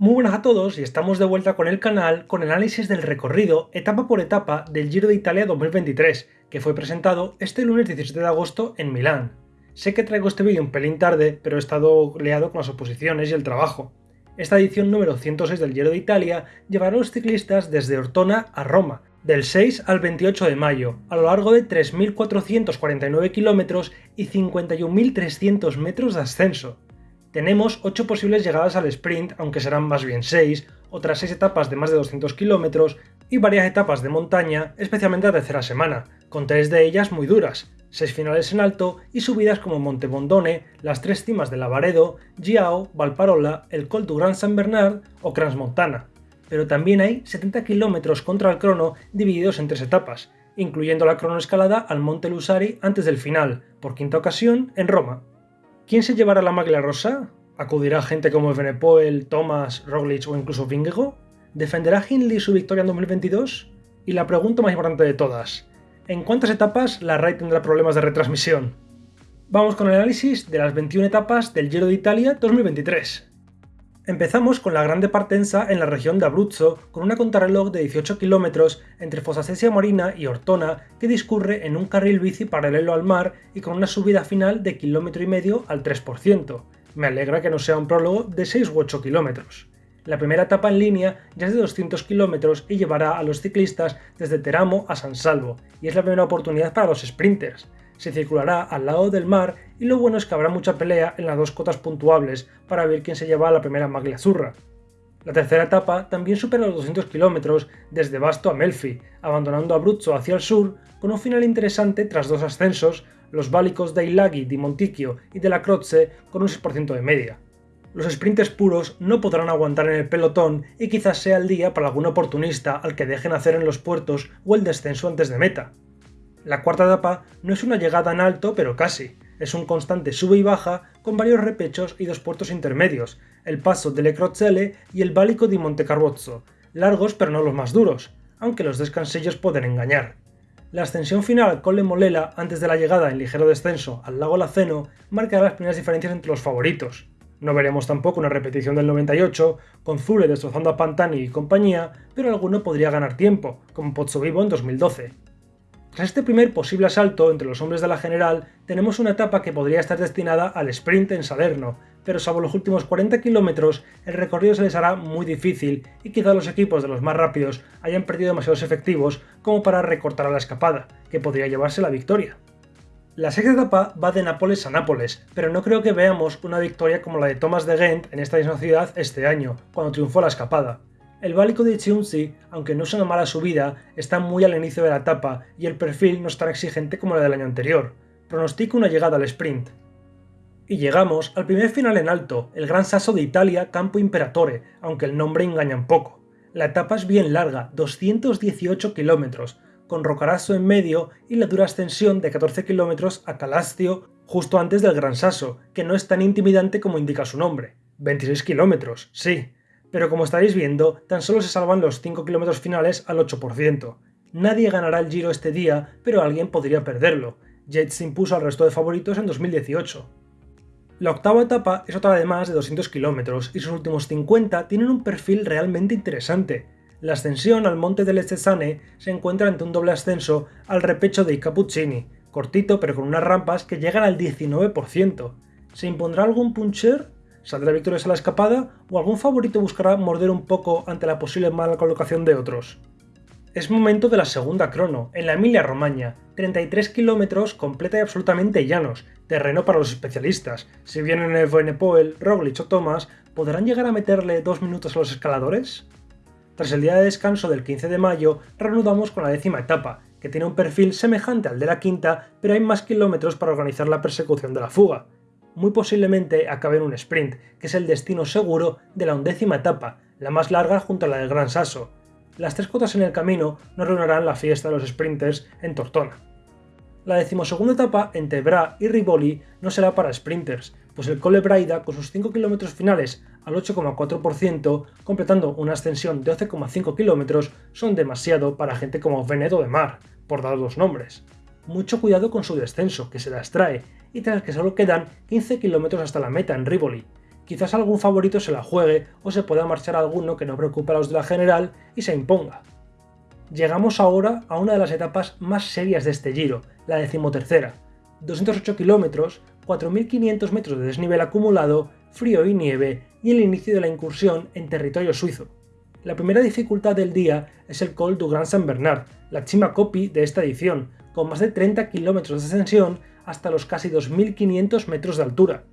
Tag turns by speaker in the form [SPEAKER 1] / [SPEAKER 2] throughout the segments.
[SPEAKER 1] Muy buenas a todos y estamos de vuelta con el canal con análisis del recorrido etapa por etapa del Giro de Italia 2023, que fue presentado este lunes 17 de agosto en Milán. Sé que traigo este vídeo un pelín tarde, pero he estado leado con las oposiciones y el trabajo. Esta edición número 106 del Giro de Italia llevará a los ciclistas desde Ortona a Roma, del 6 al 28 de mayo, a lo largo de 3.449 kilómetros y 51.300 metros de ascenso. Tenemos 8 posibles llegadas al sprint, aunque serán más bien 6, otras 6 etapas de más de 200 kilómetros y varias etapas de montaña, especialmente la tercera semana, con 3 de ellas muy duras, 6 finales en alto y subidas como Monte Bondone, las 3 cimas de Lavaredo, Giao, Valparola, el Col du Grand Saint Bernard o Crans-Montana. Pero también hay 70 kilómetros contra el crono divididos en 3 etapas, incluyendo la cronoescalada al Monte Lusari antes del final, por quinta ocasión en Roma. ¿Quién se llevará la maglia rosa? ¿Acudirá gente como Venepoel, Thomas, Roglic o incluso Vingegaard? ¿Defenderá Hindley su victoria en 2022? Y la pregunta más importante de todas, ¿en cuántas etapas la RAI tendrá problemas de retransmisión? Vamos con el análisis de las 21 etapas del Giro de Italia 2023. Empezamos con la Grande Partenza en la región de Abruzzo, con una contrarreloj de 18 kilómetros entre Fosasesia Marina y Ortona que discurre en un carril bici paralelo al mar y con una subida final de kilómetro y medio al 3%. Me alegra que no sea un prólogo de 6 u 8 kilómetros. La primera etapa en línea ya es de 200 kilómetros y llevará a los ciclistas desde Teramo a San Salvo, y es la primera oportunidad para los sprinters se circulará al lado del mar y lo bueno es que habrá mucha pelea en las dos cotas puntuables para ver quién se lleva la primera maglia azurra. La tercera etapa también supera los 200 kilómetros desde Basto a Melfi, abandonando Abruzzo hacia el sur, con un final interesante tras dos ascensos, los válicos de Ilaghi, di Monticchio y de la Croce con un 6% de media. Los sprinters puros no podrán aguantar en el pelotón y quizás sea el día para algún oportunista al que dejen hacer en los puertos o el descenso antes de meta. La cuarta etapa no es una llegada en alto, pero casi. Es un constante sube y baja con varios repechos y dos puertos intermedios, el paso delle Crozelle y el Válico di Montecarbozzo, largos pero no los más duros, aunque los descansillos pueden engañar. La ascensión final al Colle Molela antes de la llegada en ligero descenso al lago Laceno marcará las primeras diferencias entre los favoritos. No veremos tampoco una repetición del 98, con Zule destrozando a Pantani y compañía, pero alguno podría ganar tiempo, como Pozzovivo en 2012. Tras este primer posible asalto entre los hombres de la general, tenemos una etapa que podría estar destinada al sprint en Salerno, pero salvo los últimos 40 kilómetros, el recorrido se les hará muy difícil y quizá los equipos de los más rápidos hayan perdido demasiados efectivos como para recortar a la escapada, que podría llevarse la victoria. La sexta etapa va de Nápoles a Nápoles, pero no creo que veamos una victoria como la de Thomas de Ghent en esta misma ciudad este año, cuando triunfó la escapada. El Válico de Chiunzi, aunque no es una mala subida, está muy al inicio de la etapa y el perfil no es tan exigente como la del año anterior. Pronostico una llegada al sprint. Y llegamos al primer final en alto, el Gran Sasso de Italia Campo Imperatore, aunque el nombre engaña un poco. La etapa es bien larga, 218 kilómetros, con Rocarasso en medio y la dura ascensión de 14 kilómetros a Calastio justo antes del Gran Sasso, que no es tan intimidante como indica su nombre. 26 kilómetros, sí, pero como estaréis viendo, tan solo se salvan los 5 kilómetros finales al 8%. Nadie ganará el Giro este día, pero alguien podría perderlo. Yates impuso al resto de favoritos en 2018. La octava etapa es otra de más de 200 kilómetros y sus últimos 50 tienen un perfil realmente interesante. La ascensión al monte del Estesane se encuentra ante un doble ascenso al repecho de Cappuccini, cortito pero con unas rampas que llegan al 19%. ¿Se impondrá algún puncher? ¿Saldrá victoriosa la escapada o algún favorito buscará morder un poco ante la posible mala colocación de otros? Es momento de la segunda crono, en la Emilia Romagna, 33 kilómetros completa y absolutamente llanos, terreno para los especialistas. Si vienen el Evenepoel, Roglic o Thomas, ¿podrán llegar a meterle dos minutos a los escaladores? Tras el día de descanso del 15 de mayo, reanudamos con la décima etapa, que tiene un perfil semejante al de la quinta, pero hay más kilómetros para organizar la persecución de la fuga muy posiblemente acabe en un sprint, que es el destino seguro de la undécima etapa, la más larga junto a la del Gran Sasso. Las tres cotas en el camino no reunirán la fiesta de los sprinters en Tortona. La decimosegunda etapa entre Bra y Rivoli no será para sprinters, pues el Cole Braida, con sus 5 km finales al 8,4%, completando una ascensión de 12,5 km, son demasiado para gente como Veneto de Mar, por dar dos nombres. Mucho cuidado con su descenso, que se las trae, y tras que solo quedan 15 kilómetros hasta la meta en Rivoli. quizás algún favorito se la juegue o se pueda marchar alguno que no preocupe a los de la general y se imponga. Llegamos ahora a una de las etapas más serias de este giro, la decimotercera. 208 kilómetros, 4.500 metros de desnivel acumulado, frío y nieve y el inicio de la incursión en territorio suizo. La primera dificultad del día es el Col du Grand Saint Bernard, la chima copy de esta edición, con más de 30 kilómetros de ascensión hasta los casi 2.500 metros de altura.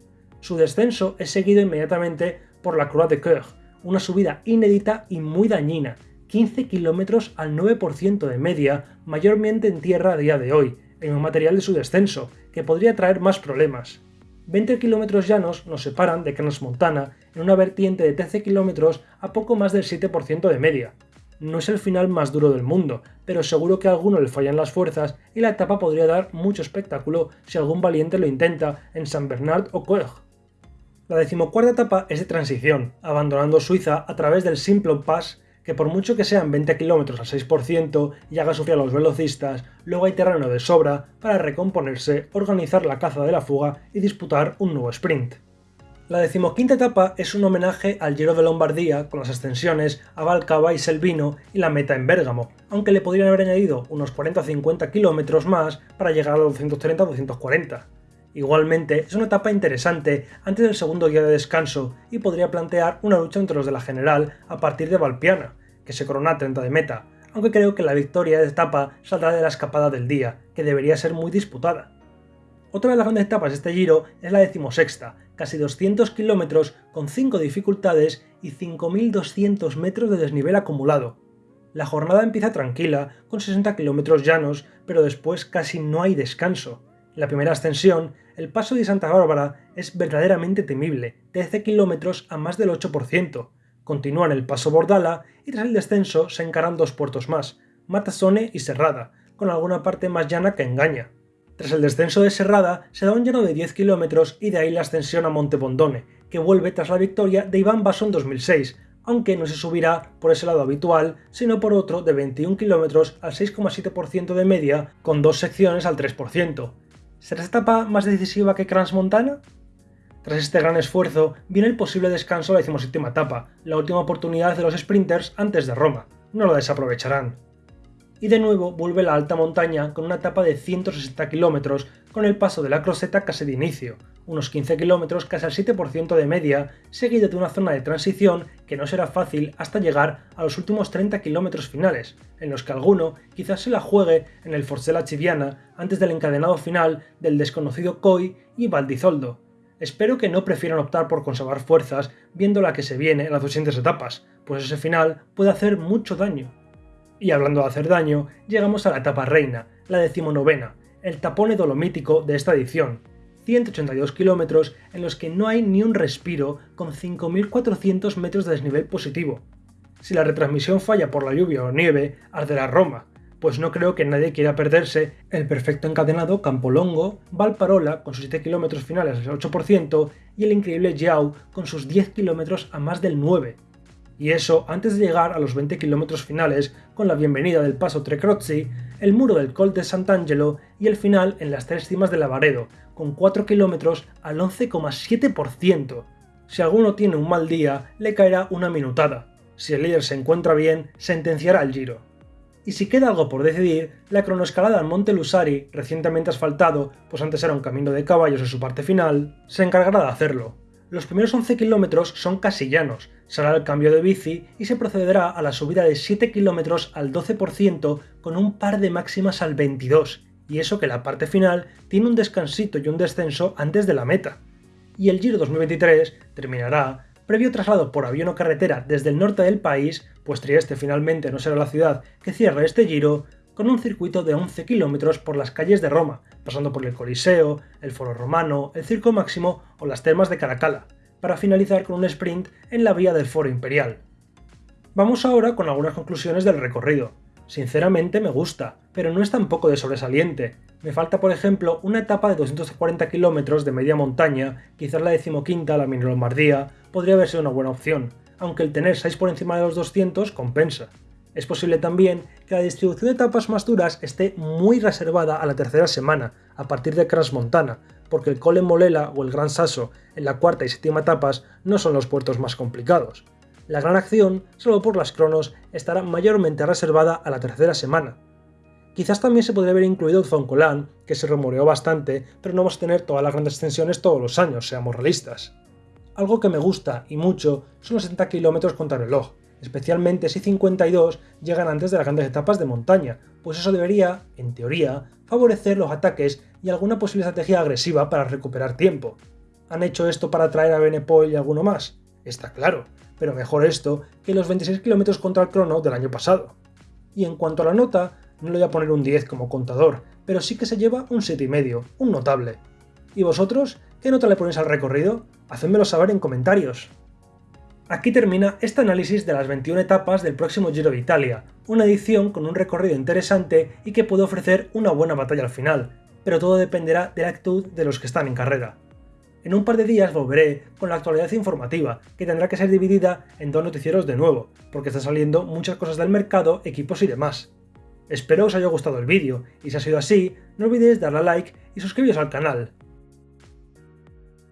[SPEAKER 1] Su descenso es seguido inmediatamente por la Croix de Coeur, una subida inédita y muy dañina, 15 kilómetros al 9% de media, mayormente en tierra a día de hoy, en un material de su descenso, que podría traer más problemas. 20 kilómetros llanos nos separan de Montana en una vertiente de 13 kilómetros a poco más del 7% de media. No es el final más duro del mundo, pero seguro que a alguno le fallan las fuerzas y la etapa podría dar mucho espectáculo si algún valiente lo intenta en San Bernard o Coeg. La decimocuarta etapa es de transición, abandonando Suiza a través del Simplon Pass que por mucho que sean 20 km al 6% y haga sufrir a los velocistas, luego hay terreno de sobra para recomponerse, organizar la caza de la fuga y disputar un nuevo sprint. La decimoquinta etapa es un homenaje al Giro de Lombardía con las extensiones a Valcava y Selvino y la meta en Bérgamo, aunque le podrían haber añadido unos 40 o 50 kilómetros más para llegar a los 230-240. Igualmente, es una etapa interesante antes del segundo día de descanso y podría plantear una lucha entre los de la general a partir de Valpiana, que se corona a 30 de meta, aunque creo que la victoria de etapa saldrá de la escapada del día, que debería ser muy disputada. Otra de las grandes etapas de este giro es la decimosexta, casi 200 kilómetros con 5 dificultades y 5.200 metros de desnivel acumulado. La jornada empieza tranquila, con 60 kilómetros llanos, pero después casi no hay descanso. En la primera ascensión el paso de Santa Bárbara es verdaderamente temible, 13 kilómetros a más del 8%. Continúan el paso Bordala y tras el descenso se encaran dos puertos más, Matasone y Serrada, con alguna parte más llana que engaña. Tras el descenso de Serrada se da un llano de 10 kilómetros y de ahí la ascensión a Monte Bondone, que vuelve tras la victoria de Iván Basso en 2006, aunque no se subirá por ese lado habitual, sino por otro de 21 kilómetros al 6,7% de media, con dos secciones al 3%. ¿Será esta etapa más decisiva que Crans-Montana? Tras este gran esfuerzo, viene el posible descanso de la decimoséptima etapa, la última oportunidad de los sprinters antes de Roma. No lo desaprovecharán. Y de nuevo vuelve la alta montaña con una etapa de 160 km con el paso de la Croseta casi de inicio, unos 15 km casi al 7% de media, seguido de una zona de transición que no será fácil hasta llegar a los últimos 30 km finales, en los que alguno quizás se la juegue en el Forcella Chiviana antes del encadenado final del desconocido Coy y Valdizoldo. Espero que no prefieran optar por conservar fuerzas viendo la que se viene en las siguientes etapas, pues ese final puede hacer mucho daño. Y hablando de hacer daño, llegamos a la etapa reina, la decimonovena, el tapone dolomítico de esta edición, 182 kilómetros en los que no hay ni un respiro con 5.400 metros de desnivel positivo. Si la retransmisión falla por la lluvia o nieve, arderá Roma, pues no creo que nadie quiera perderse el perfecto encadenado Campolongo, Valparola con sus 7 kilómetros finales al 8% y el increíble Jiao con sus 10 kilómetros a más del 9%. Y eso antes de llegar a los 20 kilómetros finales con la bienvenida del paso Trecrozzi, el muro del Col de Sant'Angelo y el final en las tres cimas de Lavaredo, con 4 kilómetros al 11,7%. Si alguno tiene un mal día, le caerá una minutada. Si el líder se encuentra bien, sentenciará el giro. Y si queda algo por decidir, la cronoescalada al Monte Lusari, recientemente asfaltado, pues antes era un camino de caballos en su parte final, se encargará de hacerlo. Los primeros 11 kilómetros son casi llanos, será el cambio de bici y se procederá a la subida de 7 kilómetros al 12% con un par de máximas al 22, y eso que la parte final tiene un descansito y un descenso antes de la meta. Y el Giro 2023 terminará, previo traslado por avión o carretera desde el norte del país, pues Trieste finalmente no será la ciudad que cierre este Giro, con un circuito de 11 kilómetros por las calles de Roma, pasando por el Coliseo, el Foro Romano, el Circo Máximo o las termas de Caracalla, para finalizar con un sprint en la vía del Foro Imperial. Vamos ahora con algunas conclusiones del recorrido. Sinceramente me gusta, pero no es tampoco de sobresaliente. Me falta por ejemplo una etapa de 240 kilómetros de media montaña, quizás la decimoquinta, la mini Lombardía, podría haber sido una buena opción, aunque el tener 6 por encima de los 200 compensa. Es posible también que la distribución de etapas más duras esté muy reservada a la tercera semana, a partir de Montana, porque el Cole Molela o el Gran Sasso en la cuarta y séptima etapas no son los puertos más complicados. La gran acción, solo por las cronos, estará mayormente reservada a la tercera semana. Quizás también se podría haber incluido Zoncolan, que se rumoreó bastante, pero no vamos a tener todas las grandes extensiones todos los años, seamos realistas. Algo que me gusta, y mucho, son los 60 km contra reloj, especialmente si 52 llegan antes de las grandes etapas de montaña, pues eso debería, en teoría, favorecer los ataques y alguna posible estrategia agresiva para recuperar tiempo. ¿Han hecho esto para atraer a Benepol y alguno más? Está claro, pero mejor esto que los 26 km contra el crono del año pasado. Y en cuanto a la nota, no le voy a poner un 10 como contador, pero sí que se lleva un 7,5, un notable. ¿Y vosotros? ¿Qué nota le ponéis al recorrido? Hacedmelo saber en comentarios. Aquí termina este análisis de las 21 etapas del próximo Giro de Italia, una edición con un recorrido interesante y que puede ofrecer una buena batalla al final, pero todo dependerá de la actitud de los que están en carrera. En un par de días volveré con la actualidad informativa, que tendrá que ser dividida en dos noticieros de nuevo, porque están saliendo muchas cosas del mercado, equipos y demás. Espero os haya gustado el vídeo, y si ha sido así, no olvidéis darle a like y suscribiros al canal.